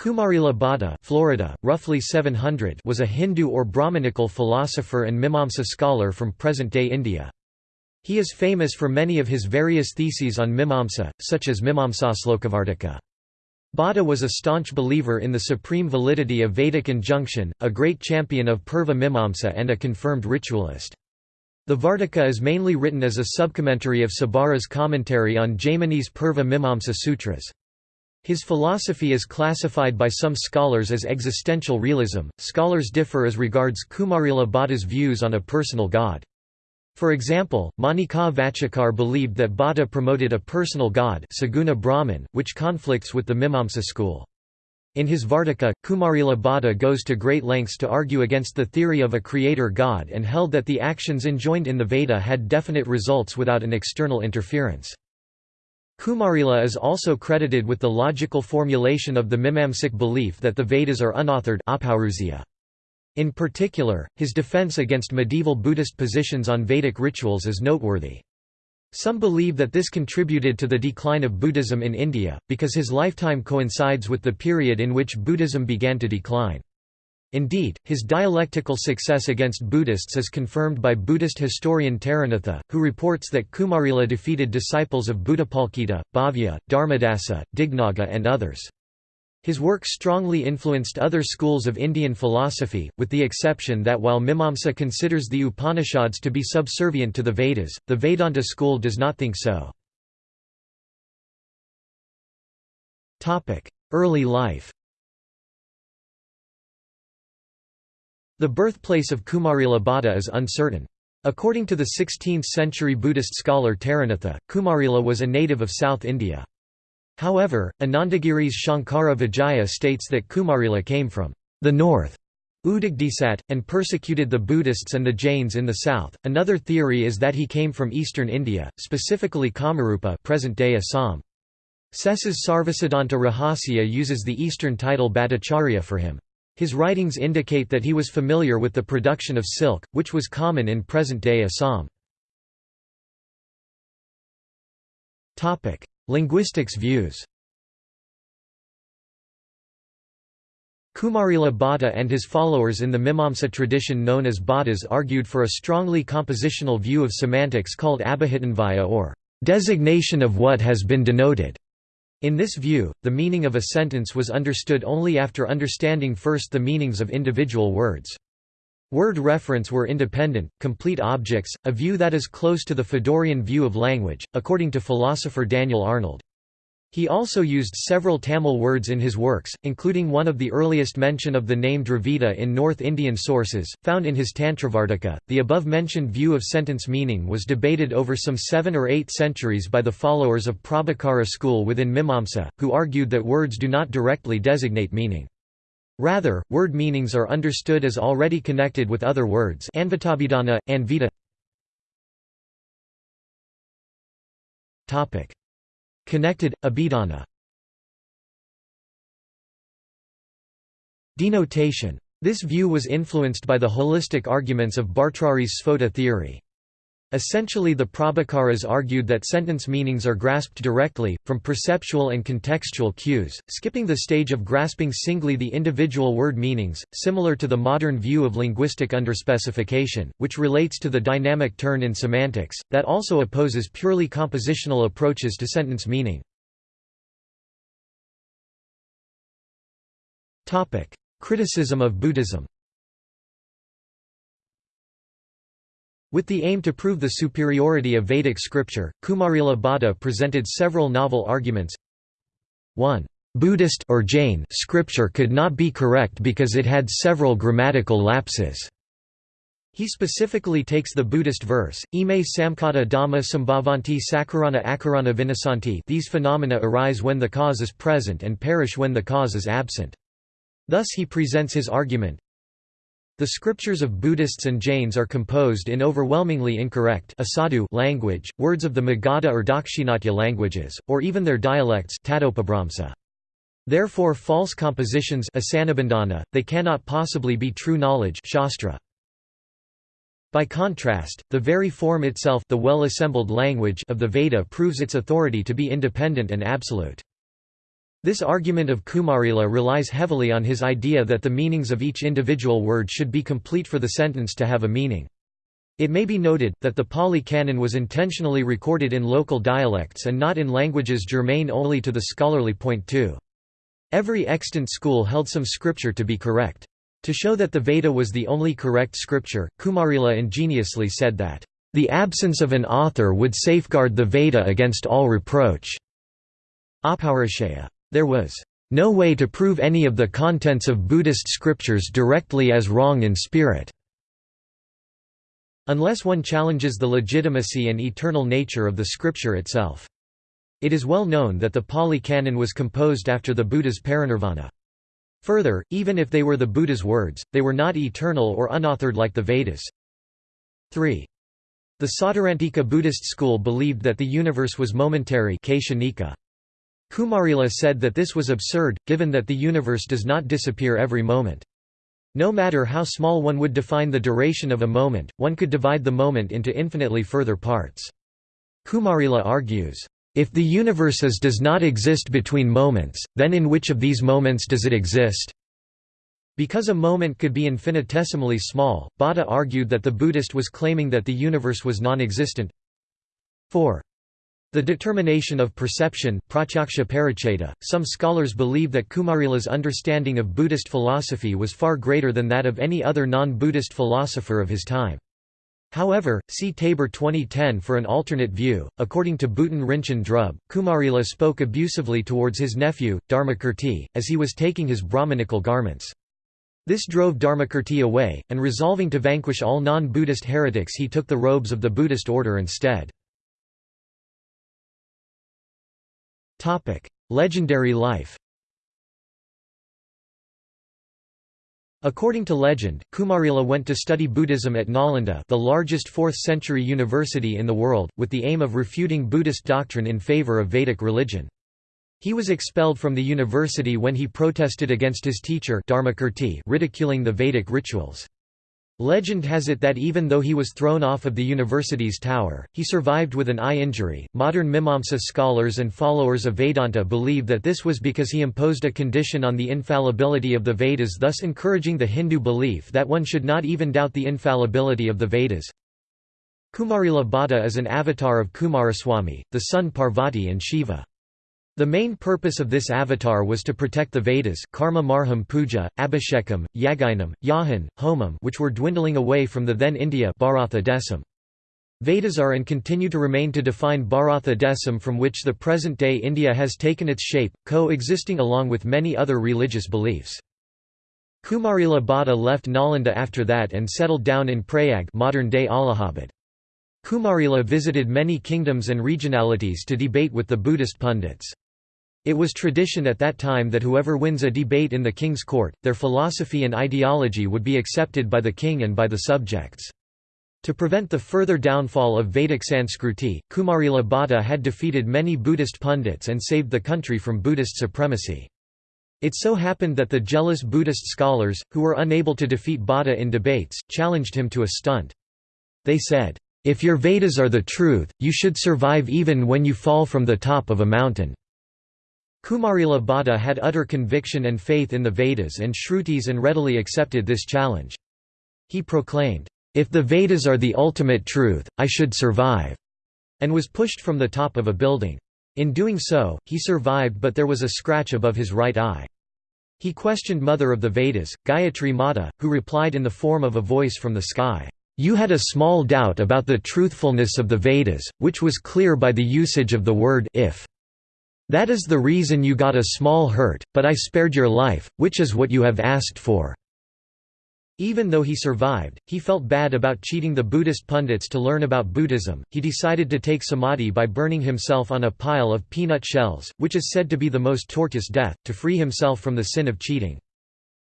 Kumarila Bhatta Florida, roughly 700 was a Hindu or Brahmanical philosopher and Mimamsa scholar from present-day India. He is famous for many of his various theses on Mimamsa, such as Mimamsa Mimamsaslokavartika. Bhatta was a staunch believer in the supreme validity of Vedic injunction, a great champion of Purva Mimamsa and a confirmed ritualist. The Vartika is mainly written as a subcommentary of Sabara's commentary on Jaimini's Purva Mimamsa Sutras. His philosophy is classified by some scholars as existential realism. Scholars differ as regards Kumarila Bhatta's views on a personal god. For example, Manika Vachakar believed that Bhatta promoted a personal god Saguna Brahman, which conflicts with the Mimamsa school. In his Vartika, Kumarila Bhatta goes to great lengths to argue against the theory of a creator god and held that the actions enjoined in the Veda had definite results without an external interference. Kumarila is also credited with the logical formulation of the Mimamsic belief that the Vedas are unauthored In particular, his defense against medieval Buddhist positions on Vedic rituals is noteworthy. Some believe that this contributed to the decline of Buddhism in India, because his lifetime coincides with the period in which Buddhism began to decline. Indeed, his dialectical success against Buddhists is confirmed by Buddhist historian Taranatha, who reports that Kumarila defeated disciples of Buddhapalita, Bhavya, Dharmadasa, Dignaga and others. His work strongly influenced other schools of Indian philosophy, with the exception that while Mimamsa considers the Upanishads to be subservient to the Vedas, the Vedanta school does not think so. Early life The birthplace of Kumarila Bhatta is uncertain. According to the 16th-century Buddhist scholar Taranatha, Kumarila was a native of South India. However, Anandagiri's Shankara Vijaya states that Kumarila came from the north Udagdisat, and persecuted the Buddhists and the Jains in the south. Another theory is that he came from eastern India, specifically Kamarupa present-day Assam. Sessa's Sarvasiddhanta Rahasya uses the eastern title Bhattacharya for him. His writings indicate that he was familiar with the production of silk, which was common in present-day Assam. Linguistics views Kumarila Bhatta and his followers in the Mimamsa tradition known as Bhattas argued for a strongly compositional view of semantics called Abhihitanvaya or designation of what has been denoted. In this view, the meaning of a sentence was understood only after understanding first the meanings of individual words. Word reference were independent, complete objects, a view that is close to the Fregean view of language, according to philosopher Daniel Arnold. He also used several Tamil words in his works, including one of the earliest mention of the name Dravida in North Indian sources, found in his Tantravartika. The above mentioned view of sentence meaning was debated over some seven or eight centuries by the followers of Prabhakara school within Mimamsa, who argued that words do not directly designate meaning. Rather, word meanings are understood as already connected with other words Anvitabhidana, Anvita Connected, abhidana Denotation. This view was influenced by the holistic arguments of Bhartrhari's Sphota theory. Essentially the Prabhakaras argued that sentence meanings are grasped directly, from perceptual and contextual cues, skipping the stage of grasping singly the individual word meanings, similar to the modern view of linguistic underspecification, which relates to the dynamic turn in semantics, that also opposes purely compositional approaches to sentence meaning. Criticism of Buddhism With the aim to prove the superiority of Vedic scripture, Kumarila Bhatta presented several novel arguments. 1. Buddhist or Jain scripture could not be correct because it had several grammatical lapses. He specifically takes the Buddhist verse, Ime samkata dhamma sambhavanti sakarana akarana vinasanti these phenomena arise when the cause is present and perish when the cause is absent. Thus he presents his argument, the scriptures of Buddhists and Jains are composed in overwhelmingly incorrect asadu language, words of the Magadha or Dakshinatya languages, or even their dialects Therefore false compositions they cannot possibly be true knowledge shastra. By contrast, the very form itself the well-assembled language of the Veda proves its authority to be independent and absolute. This argument of Kumarila relies heavily on his idea that the meanings of each individual word should be complete for the sentence to have a meaning. It may be noted, that the Pali Canon was intentionally recorded in local dialects and not in languages germane only to the scholarly point too. Every extant school held some scripture to be correct. To show that the Veda was the only correct scripture, Kumarila ingeniously said that, "...the absence of an author would safeguard the Veda against all reproach." Apaurishaya. There was no way to prove any of the contents of Buddhist scriptures directly as wrong in spirit, unless one challenges the legitimacy and eternal nature of the scripture itself. It is well known that the Pali Canon was composed after the Buddha's parinirvana. Further, even if they were the Buddha's words, they were not eternal or unauthored like the Vedas. 3. The Sautrantika Buddhist school believed that the universe was momentary Kumarila said that this was absurd, given that the universe does not disappear every moment. No matter how small one would define the duration of a moment, one could divide the moment into infinitely further parts. Kumarila argues, if the universe is does not exist between moments, then in which of these moments does it exist? Because a moment could be infinitesimally small, Bhatta argued that the Buddhist was claiming that the universe was non-existent. 4. The determination of perception some scholars believe that Kumarila's understanding of Buddhist philosophy was far greater than that of any other non-Buddhist philosopher of his time. However, see Taber 2010 for an alternate view. According to Buton Rinchen Drub, Kumarila spoke abusively towards his nephew, Dharmakirti, as he was taking his Brahmanical garments. This drove Dharmakirti away, and resolving to vanquish all non-Buddhist heretics he took the robes of the Buddhist order instead. Legendary life According to legend, Kumarila went to study Buddhism at Nalanda the largest 4th-century university in the world, with the aim of refuting Buddhist doctrine in favor of Vedic religion. He was expelled from the university when he protested against his teacher Dharmakirti ridiculing the Vedic rituals. Legend has it that even though he was thrown off of the university's tower, he survived with an eye injury. Modern Mimamsa scholars and followers of Vedanta believe that this was because he imposed a condition on the infallibility of the Vedas, thus encouraging the Hindu belief that one should not even doubt the infallibility of the Vedas. Kumarila Bhatta is an avatar of Kumaraswamy, the son Parvati and Shiva. The main purpose of this avatar was to protect the Vedas karma marham puja, abhishekam, yaginam, yahan, homam which were dwindling away from the then India Bharatha Desam. Vedas are and continue to remain to define Bharatha Desam from which the present-day India has taken its shape, co-existing along with many other religious beliefs. Kumarila Bhatta left Nalanda after that and settled down in Prayag modern-day Allahabad. Kumarila visited many kingdoms and regionalities to debate with the Buddhist pundits. It was tradition at that time that whoever wins a debate in the king's court, their philosophy and ideology would be accepted by the king and by the subjects. To prevent the further downfall of Vedic Sanskriti, Kumarila Bhatta had defeated many Buddhist pundits and saved the country from Buddhist supremacy. It so happened that the jealous Buddhist scholars, who were unable to defeat Bhatta in debates, challenged him to a stunt. They said, "'If your Vedas are the truth, you should survive even when you fall from the top of a mountain.' Kumarila Bhatta had utter conviction and faith in the Vedas and Shrutis and readily accepted this challenge. He proclaimed, "'If the Vedas are the ultimate truth, I should survive' and was pushed from the top of a building. In doing so, he survived but there was a scratch above his right eye. He questioned Mother of the Vedas, Gayatri Mata, who replied in the form of a voice from the sky, "'You had a small doubt about the truthfulness of the Vedas, which was clear by the usage of the word if. That is the reason you got a small hurt, but I spared your life, which is what you have asked for." Even though he survived, he felt bad about cheating the Buddhist pundits to learn about Buddhism. He decided to take samadhi by burning himself on a pile of peanut shells, which is said to be the most tortuous death, to free himself from the sin of cheating.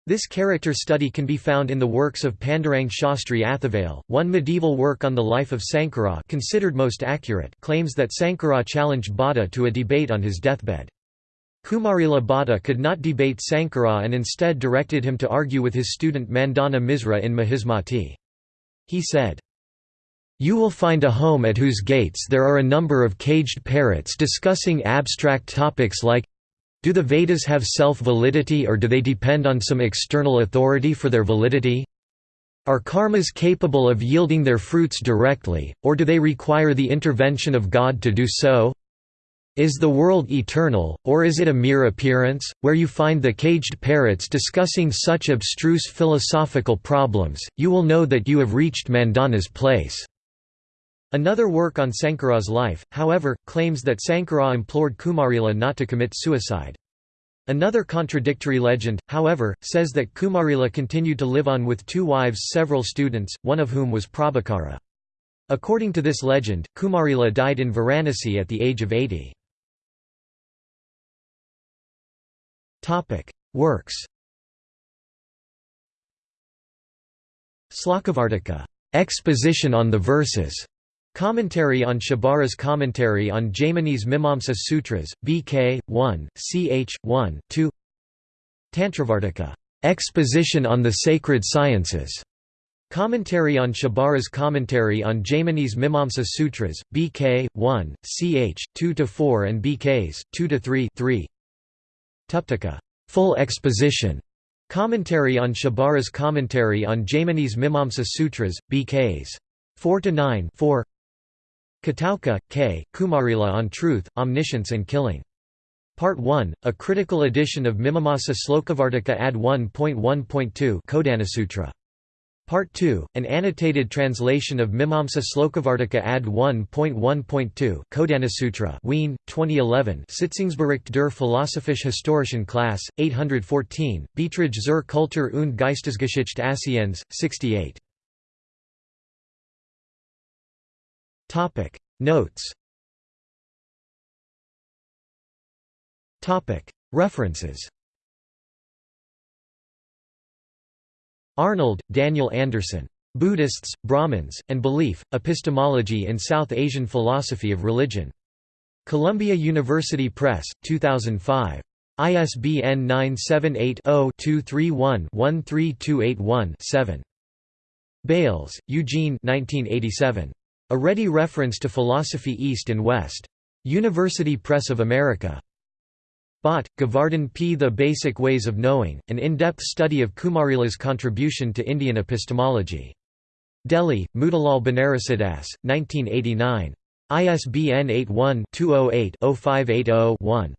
This character study can be found in the works of Pandurang Shastri Athavale. One medieval work on the life of Sankara considered most accurate claims that Sankara challenged Bhatta to a debate on his deathbed. Kumarila Bhatta could not debate Sankara and instead directed him to argue with his student Mandana Misra in Mahismati. He said, you will find a home at whose gates there are a number of caged parrots discussing abstract topics like Do the Vedas have self-validity or do they depend on some external authority for their validity? Are karmas capable of yielding their fruits directly, or do they require the intervention of God to do so? Is the world eternal, or is it a mere appearance, where you find the caged parrots discussing such abstruse philosophical problems, you will know that you have reached Mandana's place." Another work on Sankara's life, however, claims that Sankara implored Kumarila not to commit suicide. Another contradictory legend, however, says that Kumarila continued to live on with two wives several students, one of whom was Prabhakara. According to this legend, Kumarila died in Varanasi at the age of 80. Works Slokavartika exposition on the verses Commentary on Shabara's Commentary on Jaimini's Mimamsa Sutras, BK, 1, ch. 1, 2 Tantravartika exposition on the sacred sciences. Commentary on Shabara's Commentary on Jaimini's Mimamsa Sutras, BK, 1, ch. 2–4 and BKs, 2–3 3. Tuptika full exposition. Commentary on Shabara's Commentary on Jaimini's Mimamsa Sutras, BKs. 4–9 4. Kataoka, K., Kumarila on Truth, Omniscience and Killing. Part 1, a critical edition of Mimamasa Slokavartika Ad 1.1.2 Kodhanasutra. Part 2, an annotated translation of Mimamsa Slokavartika Ad 1.1.2 Kodhanasutra Wien, 2011 Sitzungsbericht der Philosophisch Historischen Klasse, 814, Beiträge zur Kultur und Geistesgeschichte Asiens, 68 Topic Notes Topic References Arnold, Daniel Anderson. Buddhists, Brahmins, and Belief, Epistemology in South Asian Philosophy of Religion. Columbia University Press, 2005. ISBN 978 0 231 13281 7. Bales, Eugene 1987. A Ready Reference to Philosophy East and West. University Press of America. Bhatt, Govardhan P. The Basic Ways of Knowing, an in-depth study of Kumarila's contribution to Indian epistemology. Delhi, Motilal Banarsidass, 1989. ISBN 81-208-0580-1.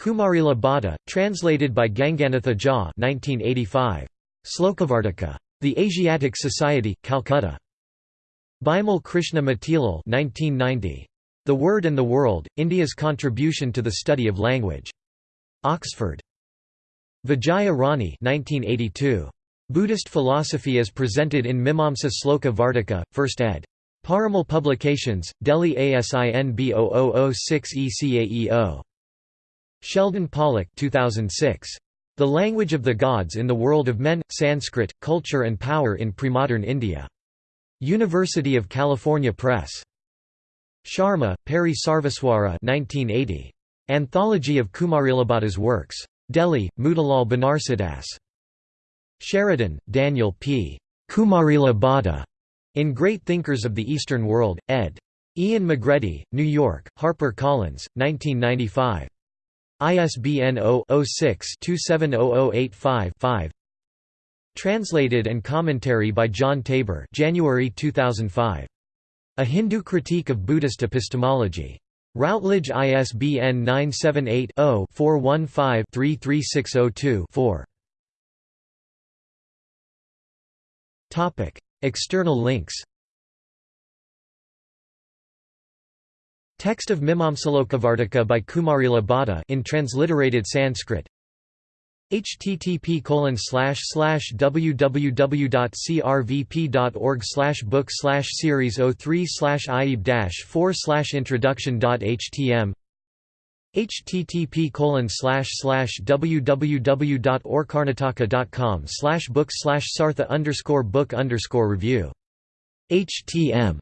Kumarila Bhatta, translated by Ganganatha Jha 1985. Slokavartika. The Asiatic Society, Calcutta. Bimal Krishna Matilal 1990. The Word and the World, India's Contribution to the Study of Language. Oxford. Vijaya Rani 1982. Buddhist Philosophy as Presented in Mimamsa Sloka Vartika, 1st ed. Parimal Publications, Delhi ASIN B0006 ECAEO. Sheldon Pollock 2006. The Language of the Gods in the World of Men, Sanskrit, Culture and Power in Premodern India. University of California Press. Sharma, Peri Sarveswara 1980. Anthology of Kumarilabhatta's works. Delhi, Motilal Banarsidass. Sheridan, Daniel P. Kumarila Bhatta. In Great Thinkers of the Eastern World, ed. Ian McGredy, New York, Harper Collins, 1995. ISBN 0-06-270085-5 Translated and commentary by John Taber January 2005. A Hindu Critique of Buddhist Epistemology. Routledge ISBN 978-0-415-33602-4. External links Text of Mimamsalokavartika by Kumarila Bhatta in transliterated Sanskrit http www.crvp.org book slash series 03 slash ieb 4 introduction.htm http www.orkarnataka.com book slash sartha book review htm